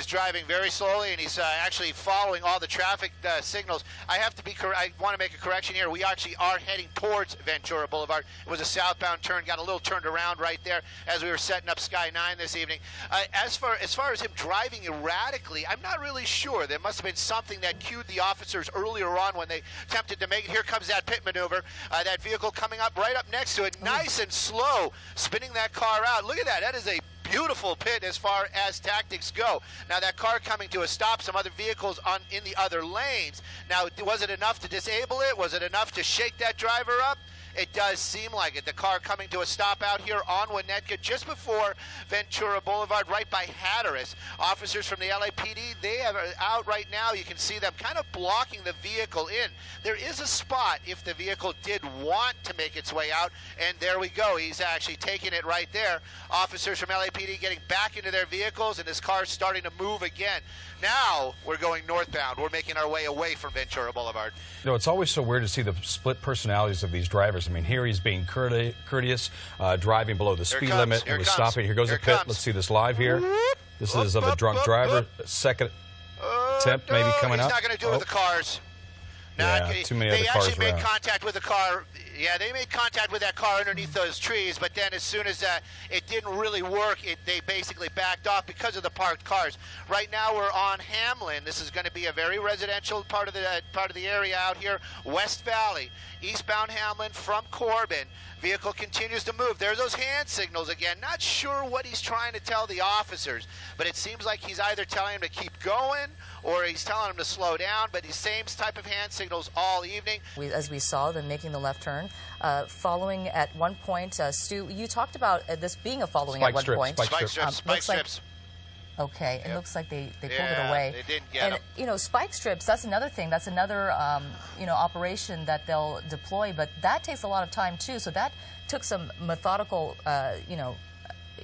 is driving very slowly, and he's uh, actually following all the traffic uh, signals. I have to be. Cor- I want to make a correction here. We actually are heading towards Ventura Boulevard. It was a southbound turn. Got a little turned around right there as we were setting up Sky Nine this evening. Uh, as far as far as him driving erratically, I'm not really sure. There must have been something that cued the officers earlier on when they attempted to make it. Here comes that pit maneuver. Uh, that vehicle coming up right up next to it, nice and slow, spinning that car out. Look at that. That is a beautiful pit as far as tactics go. Now that car coming to a stop, some other vehicles on in the other lanes. Now was it enough to disable it? Was it enough to shake that driver up? It does seem like it. The car coming to a stop out here on Winnetka just before Ventura Boulevard, right by Hatteras. Officers from the LAPD, they are uh, out right now. You can see them kind of blocking the vehicle in. There is a spot if the vehicle did want to make its way out, and there we go. He's actually taking it right there. Officers from LAPD getting back into their vehicles, and his car's starting to move again. Now we're going northbound. We're making our way away from Ventura Boulevard. You know, it's always so weird to see the split personalities of these drivers. I mean, here he's being courteous, uh, driving below the speed limit. Here he was comes. stopping. Here goes Here the pit. comes. Let's see this live here. This is of a drunk driver. Second Uh, attempt maybe coming he's up. not going to do it Oh. with the cars. Yeah, too many they other cars actually made around. contact with the car. Yeah, they made contact with that car underneath those trees, but then as soon as uh, it didn't really work, it, they basically backed off because of the parked cars. Right now we're on Hamlin. This is going to be a very residential part of the uh, part of the area out here, West Valley, eastbound Hamlin from Corbin. Vehicle continues to move. There's those hand signals again. Not sure what he's trying to tell the officers, but it seems like he's either telling them to keep going or he's telling them to slow down. But the same type of hand signals all evening. We, as we saw them making the left turn, uh, following at one point, uh, Stu, you talked about uh, this being a following Spike at one strips, point. spike Spike strips. strips, Um, spike looks like- strips. Okay, it looks like they, they pulled Yeah, it away. they didn't get and 'em. you know, spike strips. That's another thing. That's another um, you know operation that they'll deploy, but that takes a lot of time too. So that took some methodical uh, you know.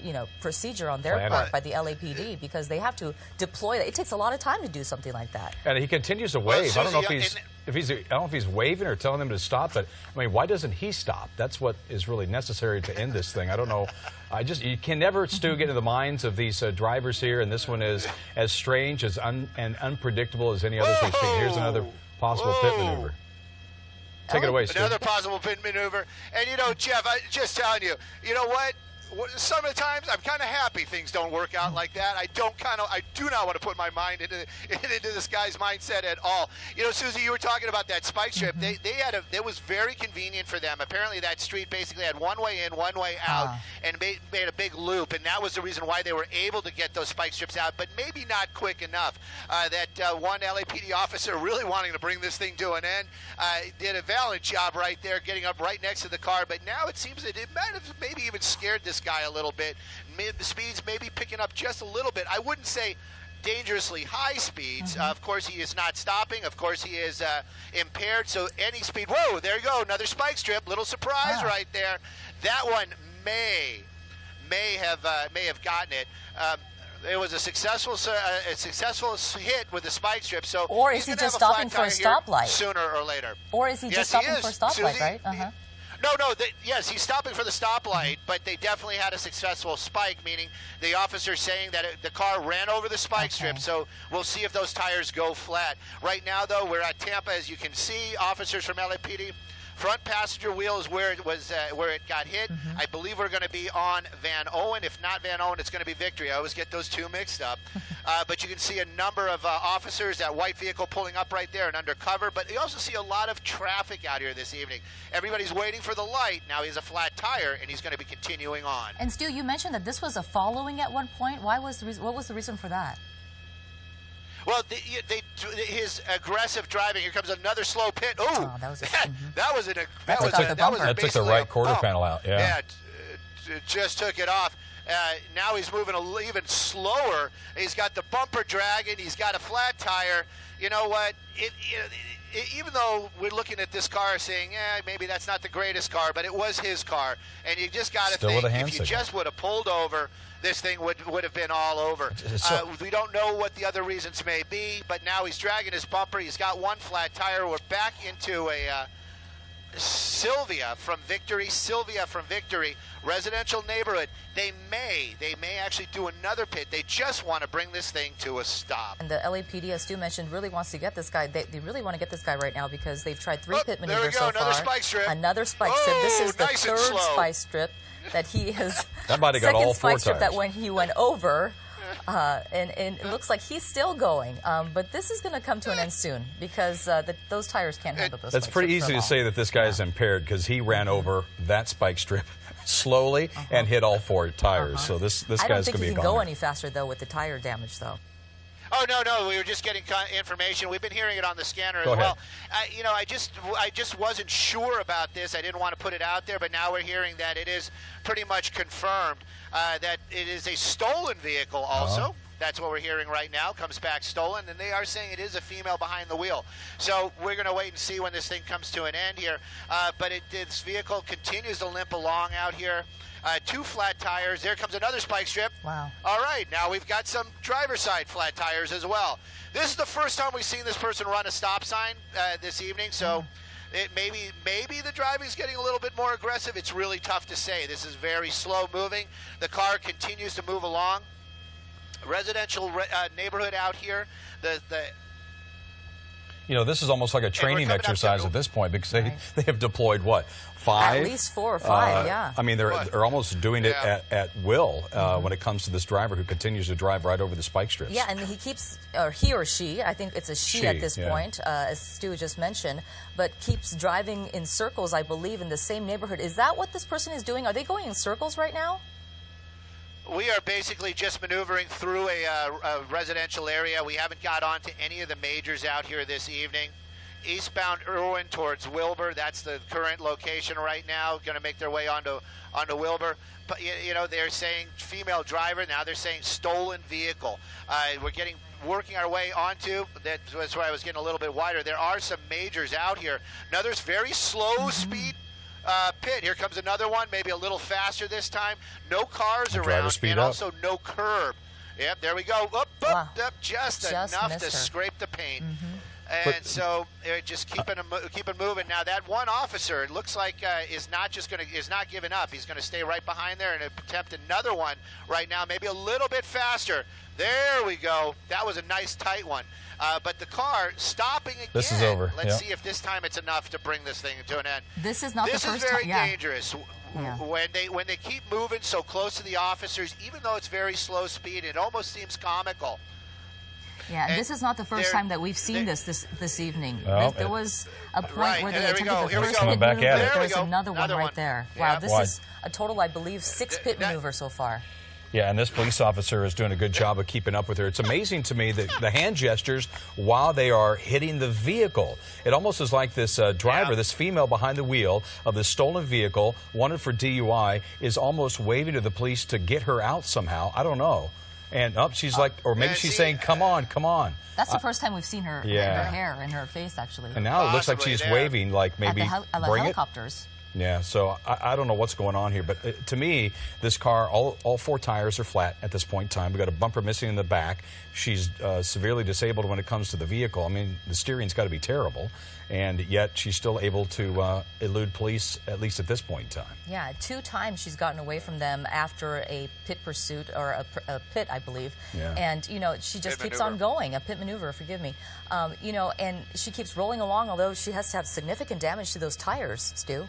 You know, procedure on their Planning. part by the LAPD because they have to deploy. It takes a lot of time to do something like that. And he continues to wave. I don't know if he's in- if he's I don't know if he's waving or telling them to stop. But I mean, why doesn't he stop? That's what is really necessary to end this thing. I don't know. I just you can never Stu get into the minds of these uh, drivers here, and this one is as strange as un, and unpredictable as any others we've seen. Here's another possible pit maneuver. Take it away, Stu. Another possible pit maneuver. And you know, Jeff, I just telling you, you know what? Some of the times I'm kind of happy things don't work out like that. I don't kind of, I do not want to put my mind into into this guy's mindset at all. You know, Susie, you were talking about that spike strip. They they had a, it was very convenient for them. Apparently, that street basically had one way in, one way out, Ah. and made, made a big loop, and that was the reason why they were able to get those spike strips out, but maybe not quick enough. Uh, that uh, one LAPD officer really wanting to bring this thing to an end uh, did a valiant job right there, getting up right next to the car. But now it seems that it might have maybe even scared this guy a little bit. Mid, the speeds maybe picking up just a little bit. I wouldn't say dangerously high speeds. Uh, of course, he is not stopping. Of course, he is uh, impaired. So any speed. Whoa! There you go. Another spike strip. Little surprise right there. That one may may have uh, may have gotten it. Um, it was a successful uh, a successful hit with the spike strip. So Or is he just stopping for a stoplight? sooner or later? Or is he Yes, just stopping is. for a stoplight, Susie, right? Uh-huh. No, no. They, yes, he's stopping for the stoplight, but they definitely had a successful spike, meaning the officer saying that it, the car ran over the spike strip. So we'll see if those tires go flat. Right now, though, we're at Tampa, as you can see. Officers from LAPD. Front passenger wheel is where it was, uh, where it got hit. Mm-hmm. I believe we're going to be on Vanowen. If not Vanowen, it's going to be Victory. I always get those two mixed up. uh, but you can see a number of uh, officers, that white vehicle pulling up right there and undercover. But you also see a lot of traffic out here this evening. Everybody's waiting for the light. Now he has a flat tire, and he's going to be continuing on. And Stu, you mentioned that this was a following at one point. Why was the reason, what was the reason for that? Well, they, they, his aggressive driving. Here comes another slow pit. Ooh, Oh, that was a- that, mhm. that was an that That was took a, the that was. That took the right quarter panel out, yeah. Yeah, t- t- just took it off. Uh, now he's moving a l- even slower. He's got the bumper dragging. He's got a flat tire. You know what? It, it, it, even though we're looking at this car saying, "Yeah, maybe that's not the greatest car," but it was his car, and you just got to think with a hand if you signal. just would have pulled over, this thing would would have been all over. So- Uh, we don't know what the other reasons may be, but now he's dragging his bumper. He's got one flat tire. We're back into a. Uh, Sylvia from Victory, Sylvia from Victory, residential neighborhood. They may, they may actually do another pit. They just want to bring this thing to a stop. And the LAPD, as Stu mentioned, really wants to get this guy. They, they really want to get this guy right now because they've tried three Oh, pit there we maneuvers go, so another far. spike strip. Another spike strip. This Oh, is the nice third spike strip that he has. That might have got second all four spike strip that when he went over. Uh, and, and it looks like he's still going, um, but this is going to come to an end soon because uh, the, those tires can't handle those. That's pretty easy to say that this guy is impaired because he ran over that spike strip slowly and hit all four tires. So this this Uh-huh. I don't think he can go any faster though with the tire damage though. Oh no, no, we were just getting information. We've been hearing it on the scanner Go as well. I, you know, I just, I just wasn't sure about this. I didn't want to put it out there, but now we're hearing that it is pretty much confirmed uh, that it is a stolen vehicle. Also, Uh-huh. that's what we're hearing right now. Comes back stolen, and they are saying it is a female behind the wheel. So we're going to wait and see when this thing comes to an end here. Uh, but it, this vehicle continues to limp along out here. Uh, two flat tires. There comes another spike strip. Wow. All right, now we've got some driver side flat tires as well. This is the first time we've seen this person run a stop sign uh, this evening, so it maybe maybe the driving's getting a little bit more aggressive. It's really tough to say. This is very slow moving. The car continues to move along. Residential re- uh, neighborhood out here. The the You know, this is almost like a training coming up to- exercise at this point because they, Right. they have deployed what five? least four or five, Uh, yeah. I mean, they're they're almost doing it Yeah. at, at will uh, when it comes to this driver who continues to drive right over the spike strips. Yeah, and he keeps, or he or she, I think it's a she, She, at this yeah. point, uh, as Stu just mentioned, but keeps driving in circles, I believe, in the same neighborhood. Is that what this person is doing? Are they going in circles right now? We are basically just maneuvering through a, uh, a residential area. We haven't got onto any of the majors out here this evening. Eastbound Erwin towards Wilbur. That's the current location right now. Going to make their way onto onto Wilbur. But you, you know they're saying female driver. Now they're saying stolen vehicle. Uh, we're getting working our way onto. That's why I was getting a little bit wider. There are some majors out here. Another very slow speed uh, pit. Here comes another one, maybe a little faster this time. No cars driver around, speed and up. also no curb. Yep, there we go. Up, up, Wow. up, just, Just enough to her. Scrape the paint. And But- so uh, just keeping them, keeping moving. Now that one officer, it looks like uh, is not just going to is not giving up. He's going to stay right behind there and attempt another one right now, maybe a little bit faster. There we go. That was a nice tight one. Uh, but the car stopping again. This is over, Let's yeah. see if this time it's enough to bring this thing to an end. This is not this the first is very time. Yeah. dangerous. W- Yeah. When they when they keep moving so close to the officers, even though it's very slow speed, it almost seems comical. Yeah, and And this is not the first time that we've seen this this this evening. Well, there, there it- was a point Right, where they attempted go, the here first go. pit back maneuver. There we There's go. another one Another right one. there. Yeah. Wow, this Why? is a total, I believe, six pit that- maneuvers so far. Yeah, and this police officer is doing a good job of keeping up with her. It's amazing to me that the hand gestures while they are hitting the vehicle. It almost is like this uh, driver, Yeah. this female behind the wheel of this stolen vehicle, wanted for DUI, is almost waving to the police to get her out somehow. I don't know. And up, she's like, or maybe yeah, she's see, saying, "Come on, come on." That's the first time we've seen her, yeah. her hair and her face, actually. And now it looks like she's there. waving, like maybe at the, hel- at the bring it. helicopters. Yeah, so I, I don't know what's going on here, but uh, to me, this car, all, all four tires are flat at this point in time. We got a bumper missing in the back. She's uh, severely disabled when it comes to the vehicle. I mean, the steering's got to be terrible, and yet she's still able to uh, elude police at least at this point in time. Yeah, two times she's gotten away from them after a pit pursuit or a, a pit, I believe. Yeah. And you know, she just Pit keeps on going. A pit maneuver, forgive me. Um, you know, and she keeps rolling along, although she has to have significant damage to those tires, Stu.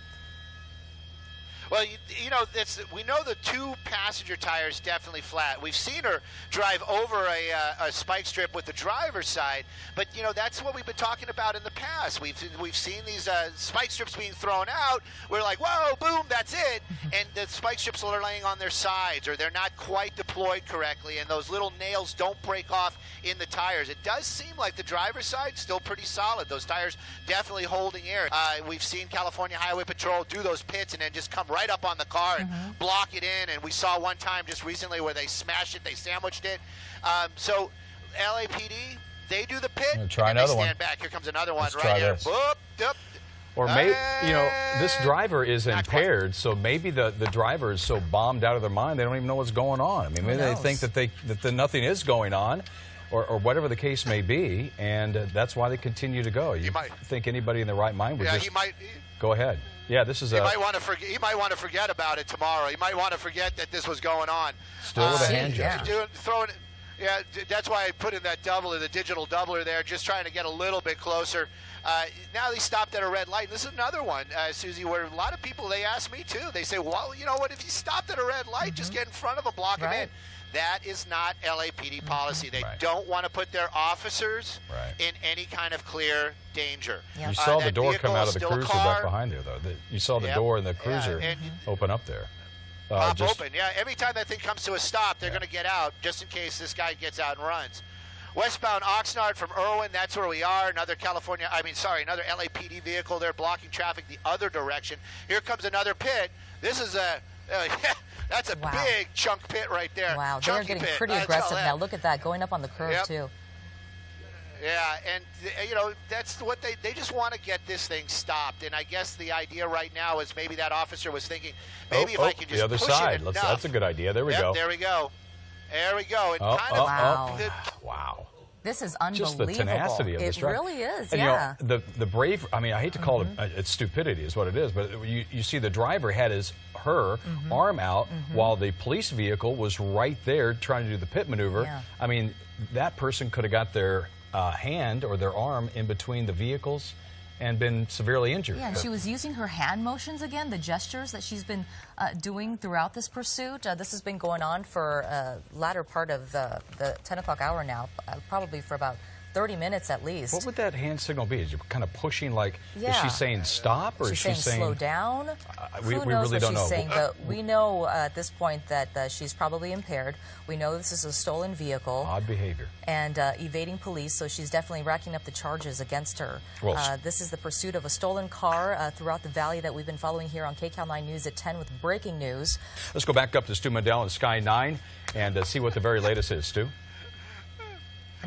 Well, you, you know, we know the two passenger tires definitely flat. We've seen her drive over a, uh, a spike strip with the driver's side, but you know that's what we've been talking about in the past. We've we've seen these uh, spike strips being thrown out. We're like, whoa, boom, that's it, and the spike strips are laying on their sides, or they're not quite deployed correctly, and those little nails don't break off in the tires. It does seem like the driver's side still pretty solid. Those tires definitely holding air. Uh, we've seen California Highway Patrol do those pits and then just come right up on the car and block it in. And we saw one time just recently where they smashed it, they sandwiched it. Um, so LAPD, they do the pit. Yeah, try and they another stand one. back. Here comes another one Let's right try here. this. Boop, doop. Or maybe, you know, this driver is impaired, so maybe the, the driver is so bombed out of their mind they don't even know what's going on. I mean, maybe they think that they that the, nothing is going on. Or, or whatever the case may be, and uh, that's why they continue to go. You might- think anybody in their right mind would Yeah, just he might. go ahead? Yeah, this is He a might want to forget. He might want to forget about it tomorrow. He might want to forget that this was going on. Still with a Uh, hand yeah. gesture. Doing, throwing, yeah, d- that's why I put in that doubler, the digital doubler there, just trying to get a little bit closer. Uh, now they stopped at a red light. This is another one, uh, Susie, where a lot of people they ask me too. They say, "Well, you know what? If you stopped at a red light, just get in front of them, block them in." Right. That is not LAPD policy. They Right. don't want to put their officers Right. in any kind of clear danger. Yeah. You Uh, saw the door come out of the cruiser car. back behind there, though. The, you saw the Yep. door in the Yeah, cruiser and- open up there. Uh, pop just- open. Yeah, every time that thing comes to a stop, they're Yeah. going to get out just in case this guy gets out and runs. Westbound Oxnard from Erwin, that's where we are. Another California, I mean, sorry, another LAPD vehicle there blocking traffic the other direction. Here comes another pit. This is a, uh, that's a Wow. big chunk pit right there. Wow, they're getting pit. pretty aggressive now. Look at that, going up on the curve Yep. too. Yeah, and you know that's what they they just want to get this thing stopped. And I guess the idea right now is maybe that officer was thinking, maybe oh, if oh, I oh, can just the other push side. it Let's, enough. that's a good idea. There we Yep, go. There we go. There we go. And Oh, kind oh, of Wow. the- wow. This is Just unbelievable. the tenacity of it this really is, And, yeah. You know, the the brave. I mean, I hate to call Mm-hmm. it it's stupidity, is what it is. But you you see, the driver had his her Mm-hmm. arm out while the police vehicle was right there trying to do the pit maneuver. Yeah. I mean, that person could have got their uh, hand or their arm in between the vehicles and been severely injured. Yeah, and she was using her hand motions again, the gestures that she's been uh, doing throughout this pursuit. Uh, this has been going on for uh, latter part of the, the 10 o'clock hour now, uh, probably for about 30 minutes at least. What would that hand signal be? Is you kind of pushing like? yeah. Is she saying stop or she's is she saying, slow down. we- Who we knows really what don't she's know. saying? But we know uh, at this point that uh, she's probably impaired. We know this is a stolen vehicle odd behavior? and uh, evading police, so she's definitely racking up the charges against her. Well, uh, this is the pursuit of a stolen car uh, throughout the valley that we've been following here on KCAL 9 News at 10 with breaking news. Let's go back up to Stu Mundel and Sky 9 and uh, see what the very latest is, Stu.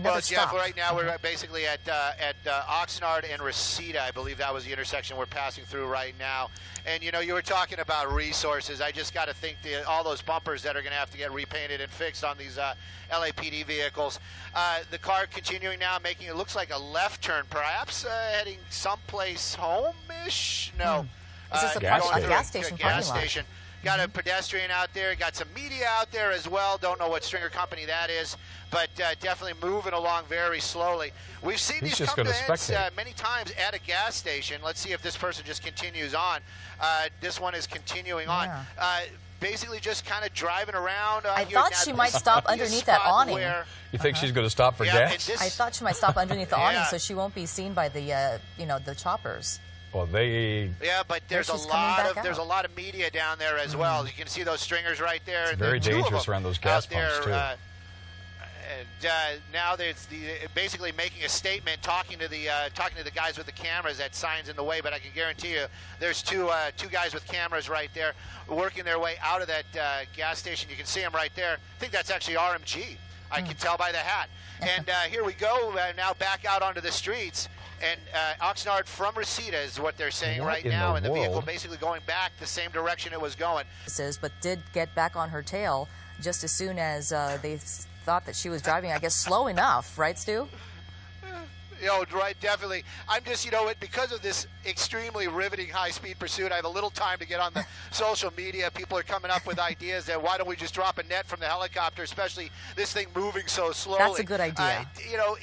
Well, Jeff, right now we're basically at uh, at uh, Oxnard and Reseda. I believe that was the intersection we're passing through right now. And you know, you were talking about resources. I just got to think the, all those bumpers that are going to have to get repainted and fixed on these uh, LAPD vehicles. Uh, the car continuing now, making it looks like a left turn, perhaps uh, heading someplace home-ish. No. Hmm. Is this Uh, a Gas through gas station gas station. Got a pedestrian out there. Got some media out there as well. Don't know what stringer company that is, but uh, definitely moving along very slowly. We've seen He's these come to gonna ends spectate. uh, many times at a gas station. Let's see if this person just continues on. Uh, this one is continuing on. Yeah. Uh, basically, just kind of driving around. Uh, I thought Now, she might stop might be a underneath that awning. Where, You think she's going to stop for yeah, gas? this, I thought she might stop underneath the awning so she won't be seen by the, uh, you know, the choppers. well, they. Yeah, but there's a lot back of there's a lot of media down there as well. You can see those stringers right there. and very the dangerous around those gas out there, pumps, too. Uh, and now there's the basically making a statement, talking to the uh, talking to the guys with the cameras. That signs in the way, but I can guarantee you, there's two uh, two guys with cameras right there, working their way out of that uh, gas station. You can see them right there. I think that's actually RMG. I can tell by the hat. And uh, here we go uh, now back out onto the streets. And uh, Oxnard from Reseda is what they're saying What right now, the and the vehicle basically going back the same direction it was going. Says, but did get back on her tail just as soon as uh, they thought that she was driving, I guess, slow enough, right, Stu? You know, right, definitely. I'm just, you know, it because of this extremely riveting high-speed pursuit. I have a little time to get on the social media. People are coming up with ideas that why don't we just drop a net from the helicopter, especially this thing moving so slowly. That's a good idea. Uh, you know,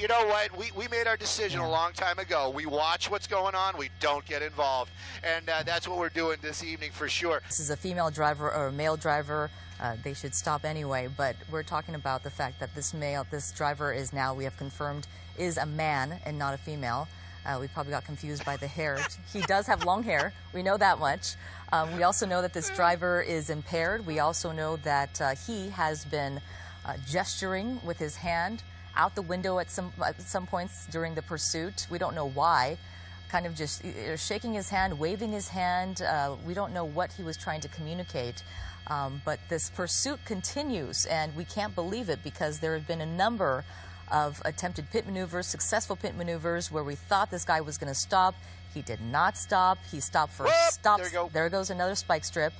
you know what? We, we made our decision a long time ago. We watch what's going on. We don't get involved, and uh, that's what we're doing this evening for sure. This is a female driver or a male driver. Uh, they should stop anyway. But we're talking about the fact that this male, this driver is now, we have confirmed, is a man and not a female. Uh, we probably got confused by the hair. He does have long hair. We know that much. Um, we also know that this driver is impaired. We also know that uh, he has been uh, gesturing with his hand out the window at some at some points during the pursuit. We don't know why kind of just uh, shaking his hand, waving his hand. Uh, we don't know what he was trying to communicate. Um, but this pursuit continues, and we can't believe it because there have been a number of attempted pit maneuvers, successful pit maneuvers, where we thought this guy was going to stop. He did not stop. He stopped for Whoop! stop. There go. There goes another spike strip,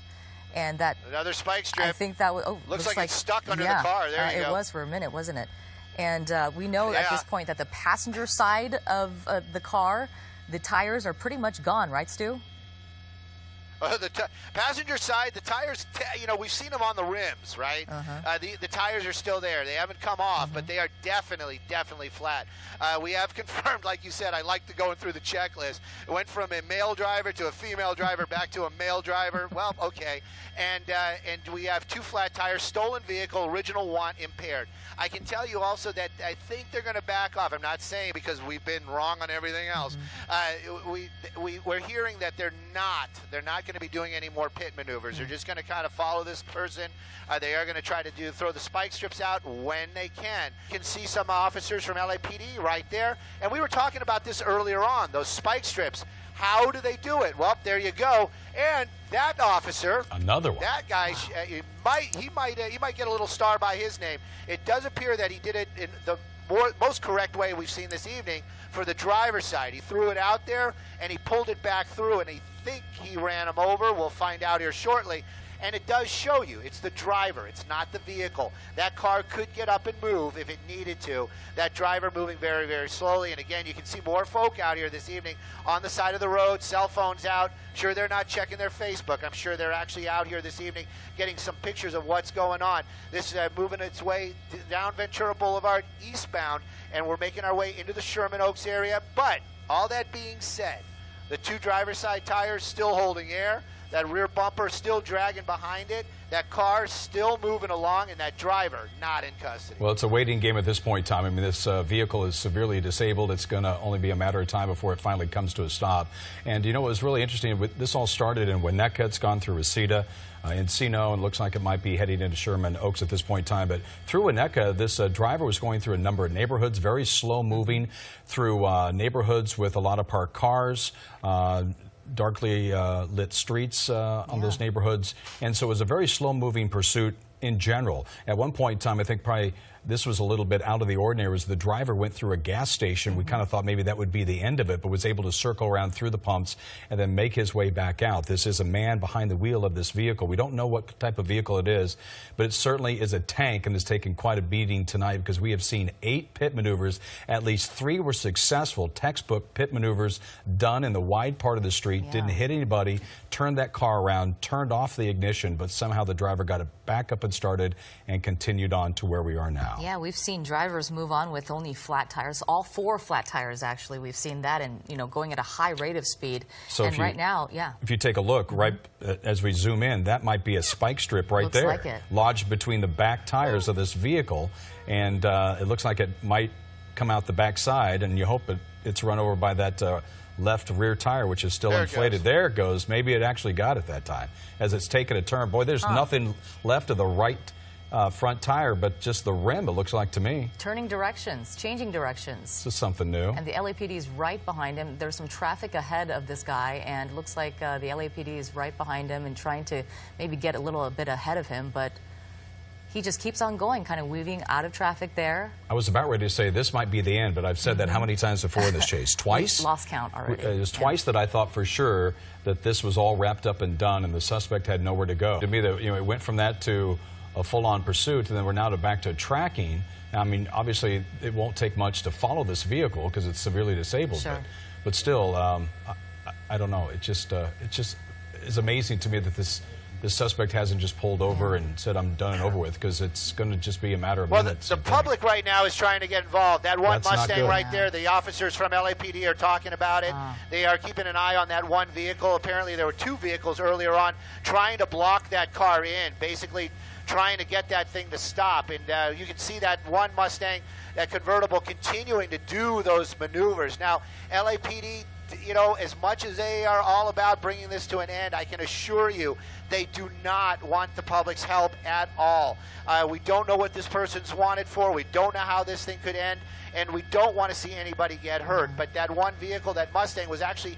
and that Another spike strip. I think that was. Oh, Looks like it's stuck under the car. There uh, you it was for a minute, wasn't it? And uh, we know at this point that the passenger side of uh, the car, the tires are pretty much gone, right, Stu? Uh, the t- passenger side, the tires, t- you know, we've seen them on the rims, right? uh the, the tires are still there. They haven't come off, but they are definitely, definitely flat. Uh, we have confirmed, like you said, I like to going through the checklist. It went from a male driver to a female driver back to a male driver. Well, okay. And, uh, and we have two flat tires, stolen vehicle, original want impaired. I can tell you also that I think they're going to back off. I'm not saying because we've been wrong on everything else. Uh, we, we, we're hearing that they're not. They're not going to be doing any more pit maneuvers. They're just going to kind of follow this person. Uh, they are going to try to do throw the spike strips out when they can. You can see some officers from LAPD right there. And we were talking about this earlier on. Those spike strips. How do they do it? Well, there you go. And that officer, Another one. that guy, sh uh, he might he might uh, he might get a little star by his name. It does appear that he did it in the more, most correct way we've seen this evening for the driver's side. He threw it out there and he pulled it back through, and he think he ran him over. We'll find out here shortly. And it does show you it's the driver, it's not the vehicle. That car could get up and move if it needed to. That driver moving very, very slowly. And again, you can see more folk out here this evening on the side of the road, cell phones out. Sure, they're not checking their Facebook. I'm sure they're actually out here this evening getting some pictures of what's going on. This is uh, moving its way down Ventura Boulevard eastbound, and we're making our way into the Sherman Oaks area. But all that being said, the two driver side tires still holding air. That rear bumper still dragging behind it. That car still moving along, and that driver not in custody. Well, it's a waiting game at this point, Tom. I mean, this uh, vehicle is severely disabled. It's going to only be a matter of time before it finally comes to a stop. And you know what was really interesting? This all started in Winnetka. It's gone through Reseda, uh, Encino, and looks like it might be heading into Sherman Oaks at this point in time. But through Winnetka, this uh, driver was going through a number of neighborhoods, very slow moving through uh, neighborhoods with a lot of parked cars. Darkly uh, lit streets uh, on those neighborhoods. And so it was a very slow moving pursuit in general. At one point in time, I think probably this was a little bit out of the ordinary was the driver went through a gas station. We kind of mm-hmm. thought maybe that would be the end of it, but was able to circle around through the pumps and then make his way back out. This is a man behind the wheel of this vehicle. We don't know what type of vehicle it is, but it certainly is a tank and has taken quite a beating tonight because we have seen eight pit maneuvers. At least three were successful, textbook pit maneuvers done in the wide part of the street, Yeah. didn't hit anybody, turned that car around, turned off the ignition, but somehow the driver got it back up and started and continued on to where we are now. Yeah, we've seen drivers move on with only flat tires, all four flat tires actually. We've seen that and, you know, going at a high rate of speed. So and if you- right now, yeah. If you take a look right uh, as we zoom in, that might be a spike strip right Looks there, like it. lodged between the back tires of this vehicle, and uh, it looks like it might come out the back side, and you hope it, it's run over by that uh, left rear tire, which is still There inflated. goes. There it goes. Maybe it actually got it that time as it's taken a turn. Boy, there's nothing left of the right uh, front tire, but just the rim. It looks like to me. Turning directions, changing directions. This is something new. And the LAPD is right behind him. There's some traffic ahead of this guy, and looks like uh, the LAPD is right behind him and trying to maybe get a little bit ahead of him, but he just keeps on going, kind of weaving out of traffic there. I was about ready to say this might be the end, but I've said that how many times before in this chase? Twice? Lost count already. Uh, It was Yeah. twice that I thought for sure that this was all wrapped up and done, and the suspect had nowhere to go. To me, you know, it went from that to a full-on pursuit, and then we're now to back to tracking. I mean, obviously, it won't take much to follow this vehicle because it's severely disabled. Sure. But, but still, um, I, I- I don't know. It just, uh, it just is amazing to me that this. This suspect hasn't just pulled over and said, I'm done and over with, because it's going to just be a matter of Well, the, minutes. the I think. public right now is trying to get involved. That one That's Mustang good. right there, the officers from LAPD are talking about it. Ah. They are keeping an eye on that one vehicle. Apparently, there were two vehicles earlier on trying to block that car in, basically trying to get that thing to stop. And uh, you can see that one Mustang, that convertible, continuing to do those maneuvers. Now, LAPD you know, as much as they are all about bringing this to an end, I can assure you they do not want the public's help at all. Uh, we don't know what this person's wanted for. We don't know how this thing could end, and we don't want to see anybody get hurt. But that one vehicle, that Mustang, was actually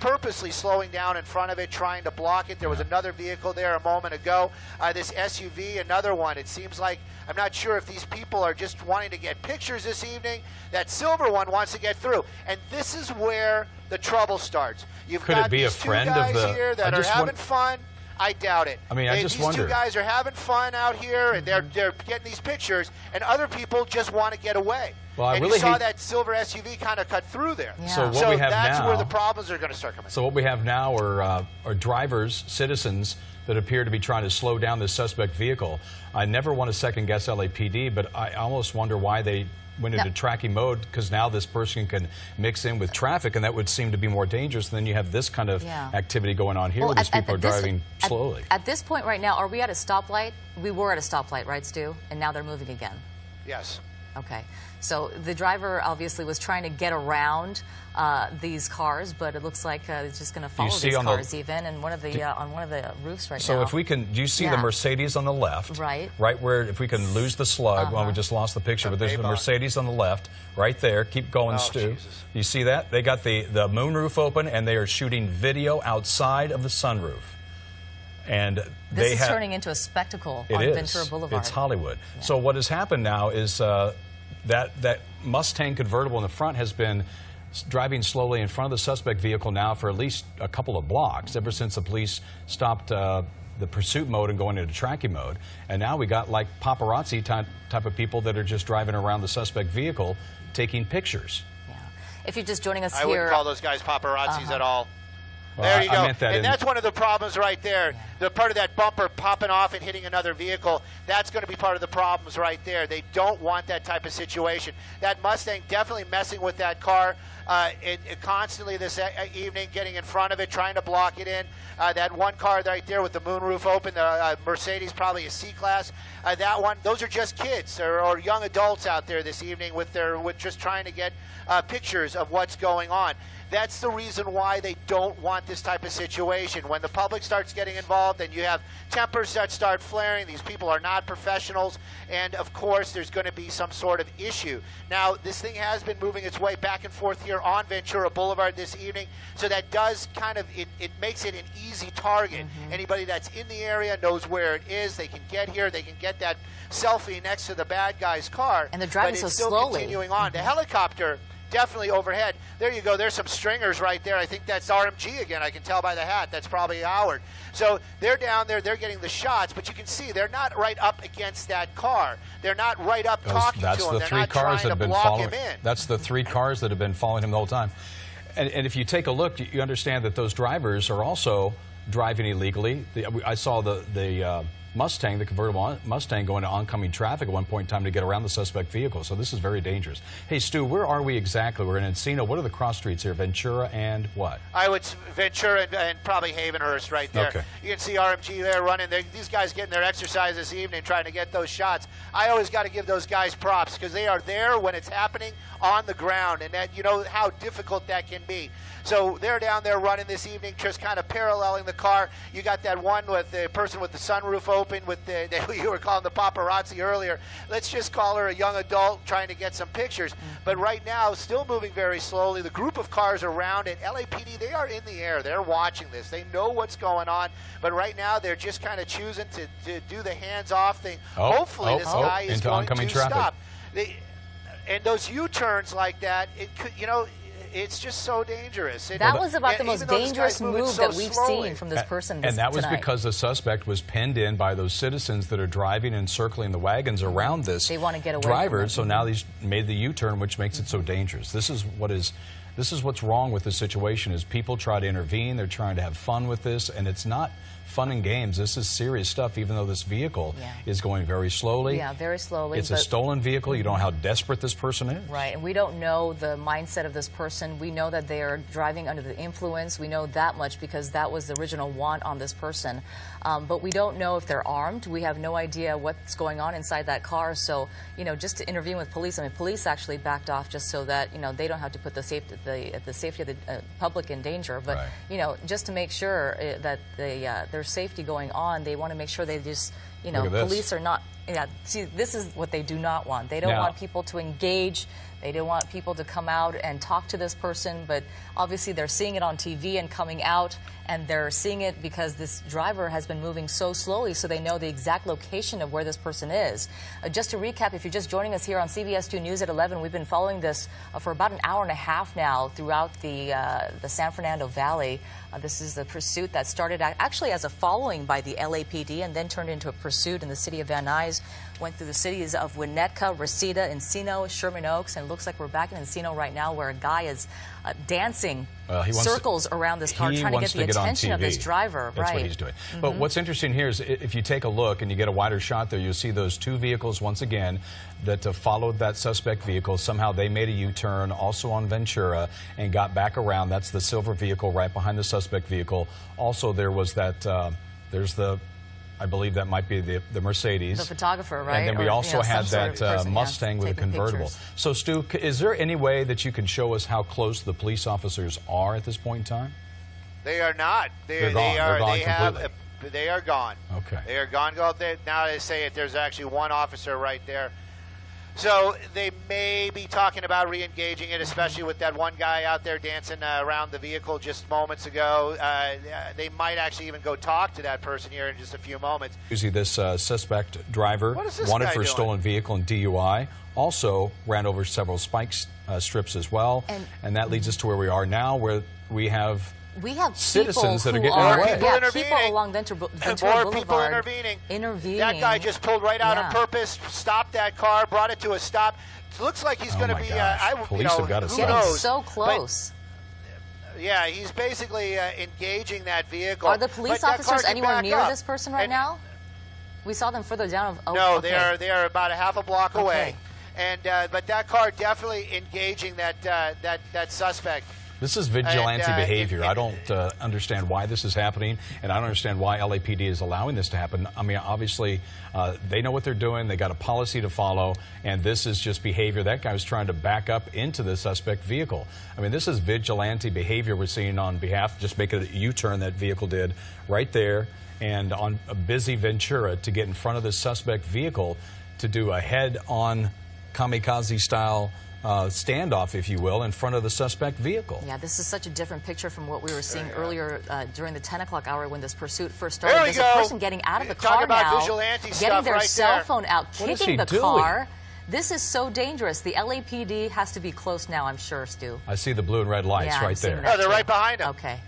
purposely slowing down in front of it, trying to block it. There was another vehicle there a moment ago. Uh, this SUV, another one. It seems like I'm not sure if these people are just wanting to get pictures this evening. That silver one wants to get through, and this is where the trouble starts. You've Could got it be a these two friend of guys the- here I that are just having want- fun. I doubt it. I mean, I They- just these wonder. two guys are having fun out here, and they're they're getting these pictures, and other people just want to get away. Well, I and really you saw hate- that silver SUV kind of cut through there. Yeah. So what so we have that's now, where the problems are going to start coming. So what we have now are, uh, are drivers, citizens that appear to be trying to slow down this suspect vehicle. I never want to second guess LAPD, but I almost wonder why they went into No. tracking mode because now this person can mix in with traffic, and that would seem to be more dangerous. Then you have this kind of Yeah. activity going on here Well, where these at- at people are this- driving at- slowly. At, this point right now, are we at a stoplight? We were at a stoplight, right, Stu? And now they're moving again. yes. Okay. So the driver obviously was trying to get around uh, these cars, but it looks like uh, it's just going to follow these on the- cars even, and one of the uh, on one of the roofs right So now. if we can, do you see the Mercedes on the left? Right. Right where, if we can lose the slug, well, we just lost the picture, The but there's the Mercedes on the left, right there. Keep going, Oh, Stu. Jesus. You see that? They got the, the moonroof open, and they are shooting video outside of the sunroof. And this is turning into a spectacle it on is. Ventura Boulevard. It's Hollywood. So what has happened now is uh, that that Mustang convertible in the front has been driving slowly in front of the suspect vehicle now for at least a couple of blocks ever since the police stopped uh, the pursuit mode and going into tracking mode. And now we got like paparazzi type, type of people that are just driving around the suspect vehicle taking pictures. Yeah. If you're just joining us I here, wouldn't call those guys paparazzis at all. There you I go. that and that's one of the problems right there. The part of that bumper popping off and hitting another vehicle, that's going to be part of the problems right there. They don't want that type of situation. That Mustang definitely messing with that car. Uh, it, it constantly this e- evening getting in front of it, trying to block it in. Uh, that one car right there with the moonroof open, the uh, Mercedes, probably a C class. Uh, that one, those are just kids or, or young adults out there this evening with their with just trying to get uh, pictures of what's going on. That's the reason why they don't want this type of situation. When the public starts getting involved and you have tempers that start flaring, these people are not professionals, and of course, there's going to be some sort of issue. Now, this thing has been moving its way back and forth here on Ventura Boulevard this evening, so that does kind of, it, it makes it an easy target. Mm-hmm. Anybody that's in the area knows where it is. They can get here, they can get that selfie next to the bad guy's car. And they're driving but so it's still slowly. continuing on. The helicopter definitely overhead. There you go. There's some stringers right there. I think that's RMG again. I can tell by the hat. That's probably Howard. So they're down there. They're getting the shots, but you can see they're not right up against that car. They're not right up Those- talking that's to him. the they're three not cars that have been following. him in. That's the three cars that have been following him the whole time. And, and if you take a look, you, you understand that those drivers are also driving illegally. The, I saw the the uh, Mustang, the convertible Mustang, going to oncoming traffic at one point in time to get around the suspect vehicle. So this is very dangerous. Hey, Stu, where are we exactly? We're in Encino. What are the cross streets here? Ventura and what? I would Ventura and, and probably Havenhurst right there. Okay. You can see RMG there running. They, these guys getting their exercise this evening, trying to get those shots. I always got to give those guys props because they are there when it's happening on the ground, and that you know how difficult that can be. So they're down there running this evening, just kind of paralleling the car. You got that one with the person with the sunroof open, with the that you were calling the paparazzi earlier. Let's just call her a young adult trying to get some pictures. Mm-hmm. But right now, still moving very slowly. The group of cars around it, LAPD, they are in the air. They're watching this. They know what's going on. But right now, they're just kind of choosing to, to do the hands-off thing. Oh, oh Hopefully, oh, this oh, guy is going to traffic. stop. They, and those U-turns like that, it could, you know, it's just so dangerous. It- that was about and the most even though this dangerous move so that we've slowly- seen from this person this, and that was tonight. because the suspect was penned in by those citizens that are driving and circling the wagons mm-hmm. around this They wanna get away from driver. it. So now he's made the U-turn, which makes it so dangerous. This is what is. This is what's wrong with the situation: is people try to intervene. They're trying to have fun with this, and it's not fun and games. This is serious stuff. Even though this vehicle Yeah. is going very slowly. Yeah, very slowly, It's a stolen vehicle. You don't know how desperate this person is. Right, and we don't know the mindset of this person. We know that they are driving under the influence. We know that much because that was the original want on this person. Um, but we don't know if they're armed. We have no idea what's going on inside that car. So, you know, just to intervene with police. I mean, police actually backed off just so that you know they don't have to put the safety the, the safety of the uh, public in danger. But Right. you know, just to make sure uh, that the uh, there's safety going on, they want to make sure they just you know Look at this. police are not. Yeah, see, this is what they do not want. They don't want people to engage They didn't want people to come out and talk to this person, but obviously they're seeing it on TV and coming out, and they're seeing it because this driver has been moving so slowly, so they know the exact location of where this person is. Uh, just to recap, if you're just joining us here on CBS 2 News at 11, we've been following this uh, for about an hour and a half now throughout the uh, the San Fernando Valley. Uh, this is the pursuit that started actually as a following by the LAPD and then turned into a pursuit in the city of Van Nuys. Went through the cities of Winnetka, Reseda, Encino, Sherman Oaks, and looks like we're back in Encino right now where a guy is uh, dancing circles to, around this car trying to get the to attention of this driver. That's right. what he's doing. Mm -hmm. But what's interesting here is if you take a look and you get a wider shot there, you'll see those two vehicles once again that uh, followed that suspect vehicle. Somehow they made a U-turn also on Ventura and got back around. That's the silver vehicle right behind the suspect vehicle. Also, there was that, uh, there's the I believe that might be the, the Mercedes. The photographer, right? And then we or, also you know, had that sort of person, uh, Mustang yeah, with a convertible. Pictures. So, Stu, is there any way that you can show us how close the police officers are at this point in time? They are not. They, They're gone. They are. They're gone they completely. have. They are gone. Okay. They are gone. Go out there now. They say it. There's actually one officer right there. So they may be talking about re-engaging it, especially with that one guy out there dancing uh, around the vehicle just moments ago. Uh, they might actually even go talk to that person here in just a few moments. Usually, this uh, suspect driver wanted for a stolen vehicle and DUI. Also ran over several spike uh, strips as well, and, and that leads us to where we are now, where we have we have citizens that are getting are, away. Yeah, people along Ventura, Ventura More Boulevard people intervening. Intervening. That guy just pulled right out yeah. on purpose, stopped that car, brought it to a stop. It looks like he's oh going to be. Uh, I, Police you know, have got to who Getting knows? so close. But, yeah, he's basically uh, engaging that vehicle. Are the police but officers anywhere near up. this person right and, now? We saw them further down. Oh, no, okay. they are they are about a half a block okay. away, and uh, but that car definitely engaging that uh, that that suspect. This is vigilante and, uh, behavior. It, it, I don't uh, understand why this is happening, and I don't understand why LAPD is allowing this to happen. I mean, obviously, uh, they know what they're doing. They got a policy to follow, and this is just behavior. That guy was trying to back up into the suspect vehicle. I mean, this is vigilante behavior we're seeing on behalf, just make a U-turn that vehicle did right there, and on a busy Ventura to get in front of the suspect vehicle to do a head-on kamikaze-style uh, standoff, if you will, in front of the suspect vehicle. Yeah, this is such a different picture from what we were seeing earlier uh, during the 10 o'clock hour when this pursuit first started. There we There's go. a person getting out of the Talk car about now, vigilante getting their right cell there. phone out, What is kicking the doing? car. This is so dangerous. The LAPD has to be close now, I'm sure, Stu. I see the blue and red lights Yeah, I'm right seeing there. that Oh, they're too. right behind him. Okay.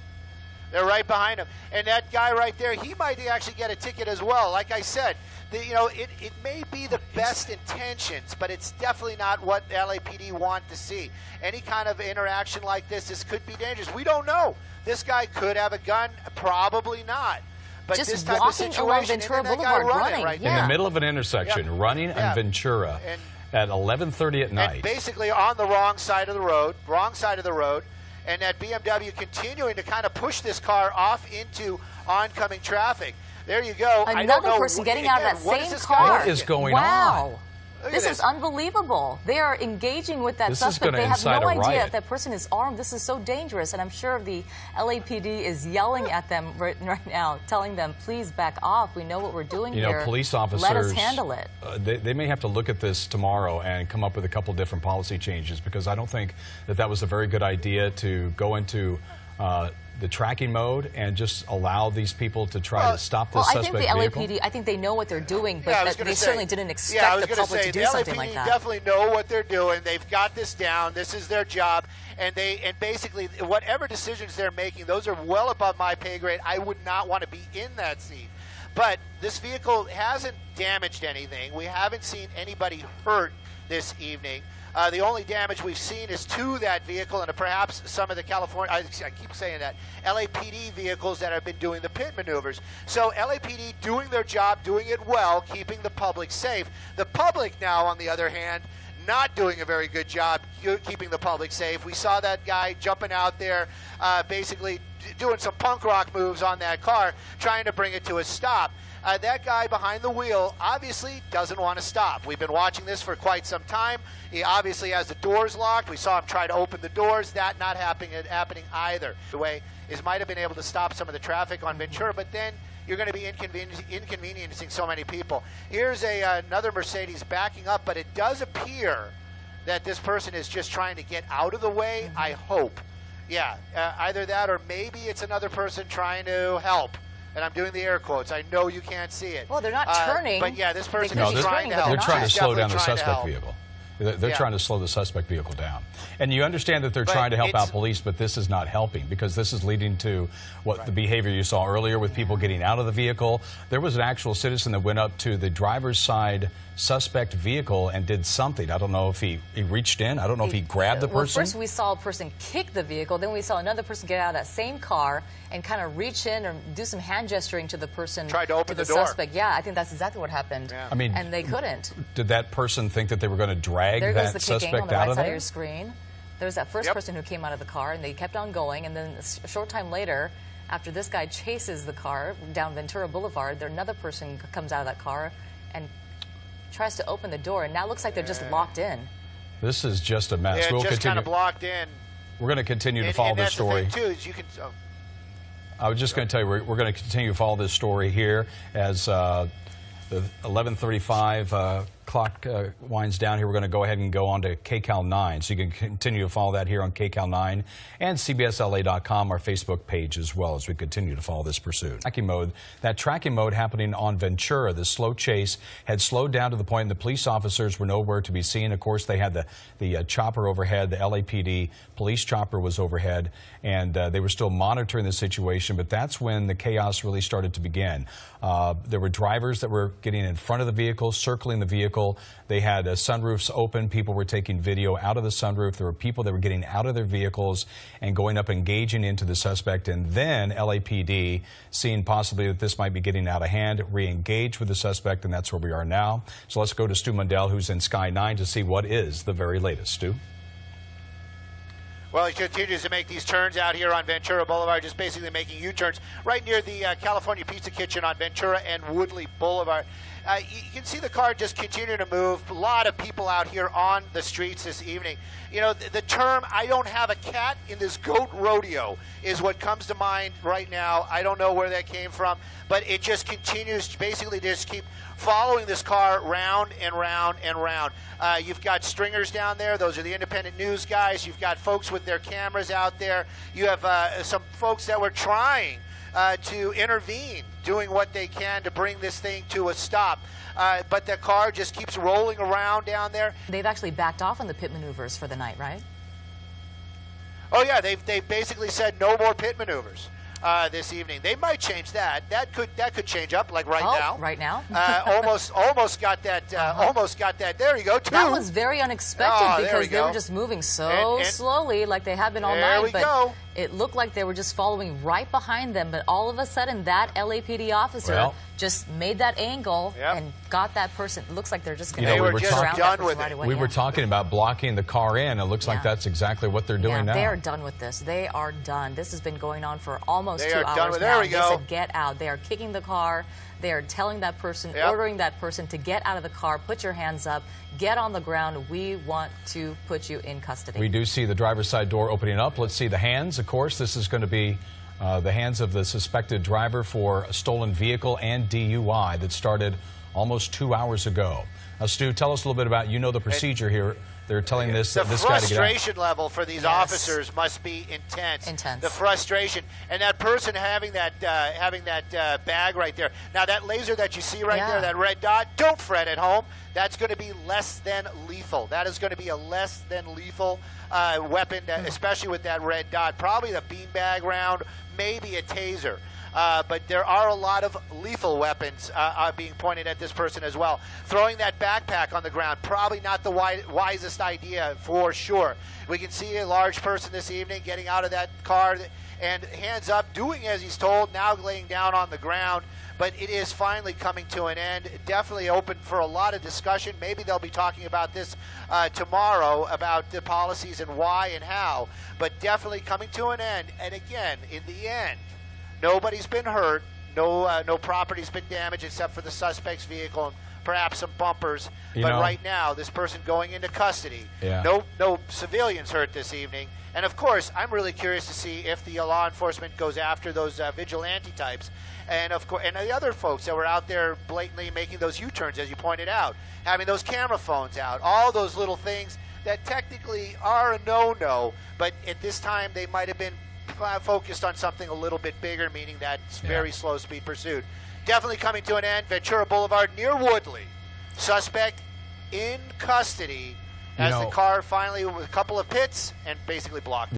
They're right behind him. And that guy right there, he might actually get a ticket as well. Like I said, the, you know, it, it may be the best intentions, but it's definitely not what the LAPD want to see. Any kind of interaction like this, this could be dangerous. We don't know. This guy could have a gun, probably not. But Just this type of walking along situation, Ventura and then that guy Boulevard running running, right yeah. In the middle of an intersection, Yeah. running Yeah. on Ventura And- at 11:30 at and night. basically on the wrong side of the road, wrong side of the road, and that BMW continuing to kind of push this car off into oncoming traffic. There you go. I don't Another know person wh- getting out of that what is same car. What is going wow. on? Look at This this. is unbelievable. They are engaging with that This suspect. They have no idea if that person is armed. This is so dangerous, and I'm sure the LAPD is yelling at them right, right now, telling them, "Please back off. We know what we're doing You here. know, police officers. Let us handle it." Uh, they, they may have to look at this tomorrow and come up with a couple different policy changes because I don't think that that was a very good idea to go into uh, the tracking mode and just allow these people to try Well, to stop this Well, I think the vehicle. LAPD. I think they know what they're doing, but Yeah, I was that gonna they say- certainly didn't expect yeah, the public say, to do something LAPD like that. definitely know what they're doing. They've got this down. This is their job, and they and basically whatever decisions they're making, those are well above my pay grade. I would not want to be in that seat. But this vehicle hasn't damaged anything. We haven't seen anybody hurt this evening. Uh, the only damage we've seen is to that vehicle and perhaps some of the California, I, I keep saying that, LAPD vehicles that have been doing the pit maneuvers. So LAPD doing their job, doing it well, keeping the public safe. The public now, on the other hand, not doing a very good job keeping the public safe. We saw that guy jumping out there, uh, basically doing some punk rock moves on that car, trying to bring it to a stop. Uh, that guy behind the wheel obviously doesn't want to stop. We've been watching this for quite some time. He obviously has the doors locked. We saw him try to open the doors. That not happening, happening either. The way is might have been able to stop some of the traffic on Ventura, but then you're going to be inconveniencing so many people. Here's a uh, another Mercedes backing up, but it does appear that this person is just trying to get out of the way. I hope. Yeah, uh, either that or maybe it's another person trying to help. And I'm doing the air quotes. I know you can't see it. Well, they're not Uh, turning. but yeah, this person could is be trying turning, to help. they're trying to slow down the suspect vehicle. They're, they're Yeah. trying to slow the suspect vehicle down. And you understand that they're But trying to help out police, but this is not helping because this is leading to what the behavior you saw earlier with people getting out of the vehicle. There was an actual citizen that went up to the driver's side suspect vehicle and did something. I don't know if he, he reached in. I don't know if he grabbed the Well, person. first we saw a person kick the vehicle, then we saw another person get out of that same car and kind of reach in or do some hand gesturing to the person. Tried to open the, the door. suspect. Yeah, I think that's exactly what happened. Yeah. I mean- and they couldn't. Did that person think that they were going to drag There goes that the kicking suspect on the out right of side of your screen. There was that first Yep. person who came out of the car, and they kept on going. And then a short time later, after this guy chases the car down Ventura Boulevard, there another person comes out of that car and tries to open the door. And now it looks like they're just locked in. This is just a mess. Yeah, we'll just kind of blocked in. we're going to continue to And, follow and this that's story. the thing too is you can. Oh, I was just going to tell you, we're, we're going to continue to follow this story here as uh, the 11:35 uh, clock uh, winds down. Here, we're going to go ahead and go on to KCAL 9, so you can continue to follow that here on KCAL 9 and CBSLA.com, our Facebook page as well, as we continue to follow this pursuit. Tracking mode, that tracking mode happening on Ventura, the slow chase had slowed down to the point the police officers were nowhere to be seen. Of course, they had the the uh, chopper overhead, the LAPD police chopper was overhead, and uh, they were still monitoring the situation. But that's when the chaos really started to begin. Uh, there were drivers that were getting in front of the vehicle, circling the vehicle. They had uh, sunroofs open. People were taking video out of the sunroof. There were people that were getting out of their vehicles and going up, engaging into the suspect. And then LAPD, seeing possibly that this might be getting out of hand, re-engaged with the suspect, and that's where we are now. So let's go to Stu Mundel, who's in Sky 9, to see what is the very latest. Stu? Well, he continues to make these turns out here on Ventura Boulevard, just basically making U-turns right near the uh, California Pizza Kitchen on Ventura and Woodley Boulevard. Uh, you, can see the car just continue to move. A lot of people out here on the streets this evening. You know, the, the term "I don't have a cat in this goat rodeo" is what comes to mind right now. I don't know where that came from, but it just continues to basically just keep following this car round and round and round. Uh, you've got stringers down there; those are the independent news guys. You've got folks with their cameras out there. You have uh, some folks that were trying uh, to intervene, doing what they can to bring this thing to a stop. Uh, but the car just keeps rolling around down there. They've actually backed off on the pit maneuvers for the night, right? Oh yeah, they've they basically said no more pit maneuvers uh, this evening. They might change that. That could that could change up like right oh, now. right now. uh, almost almost got that. Uh, Almost got that. There you go. Two. That was very unexpected Oh, because we they were just moving so And- and- slowly, like they have been all night. There night. we but go. It looked like they were just following right behind them. But all of a sudden, that LAPD officer Well- just made that angle Yep. and got that person. It looks like they're just going You know, to we were were just talking- done with it. Away, we yeah. were talking about blocking the car in. It looks like that's exactly what they're doing yeah, now. They are done with this. They are done. This has been going on for almost They two are hours done with- there now. we They go. said get out. They are kicking the car. They are telling that person, Yep. ordering that person to get out of the car, put your hands up, get on the ground. We want to put you in custody. We do see the driver's side door opening up. Let's see the hands. Of course, this is going to be uh, the hands of the suspected driver for a stolen vehicle and DUI that started almost two hours ago. Now, Stu, tell us a little bit about you know the procedure here. They're telling this the this guy to get frustration level for these Yes. officers must be intense. Intense. The frustration, and that person having that uh, having that uh, bag right there. Now that laser that you see right Yeah. there, that red dot. Don't fret at home. That's going to be less than lethal. That is going to be a less than lethal uh, weapon, Hmm. uh, especially with that red dot. Probably the beanbag round, maybe a taser. Uh, but there are a lot of lethal weapons uh, uh, being pointed at this person as well. Throwing that backpack on the ground, probably not the wi- wisest idea for sure. We can see a large person this evening getting out of that car and hands up, doing as he's told, now laying down on the ground. But it is finally coming to an end. Definitely open for a lot of discussion. Maybe they'll be talking about this uh, tomorrow about the policies and why and how. But definitely coming to an end. And again, in the end, Nobody's been hurt. No, uh, no property's been damaged except for the suspect's vehicle and perhaps some bumpers. You but know- right now, this person going into custody. Yeah. No, no civilians hurt this evening. And of course, I'm really curious to see if the law enforcement goes after those uh, vigilante types, and of course, and the other folks that were out there blatantly making those U-turns, as you pointed out, having those camera phones out, all those little things that technically are a no-no, but at this time they might have been focused on something a little bit bigger, meaning that it's Yeah. very slow speed pursuit. Definitely coming to an end. Ventura Boulevard near Woodley. Suspect in custody You as know- the car finally with a couple of pits and basically blocked.